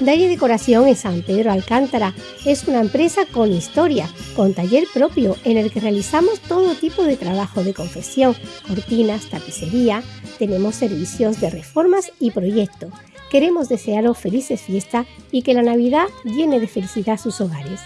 Dalle Decoración en San Pedro Alcántara es una empresa con historia, con taller propio en el que realizamos todo tipo de trabajo de confección, cortinas, tapicería, tenemos servicios de reformas y proyectos. Queremos desearos felices fiestas y que la Navidad llene de felicidad sus hogares.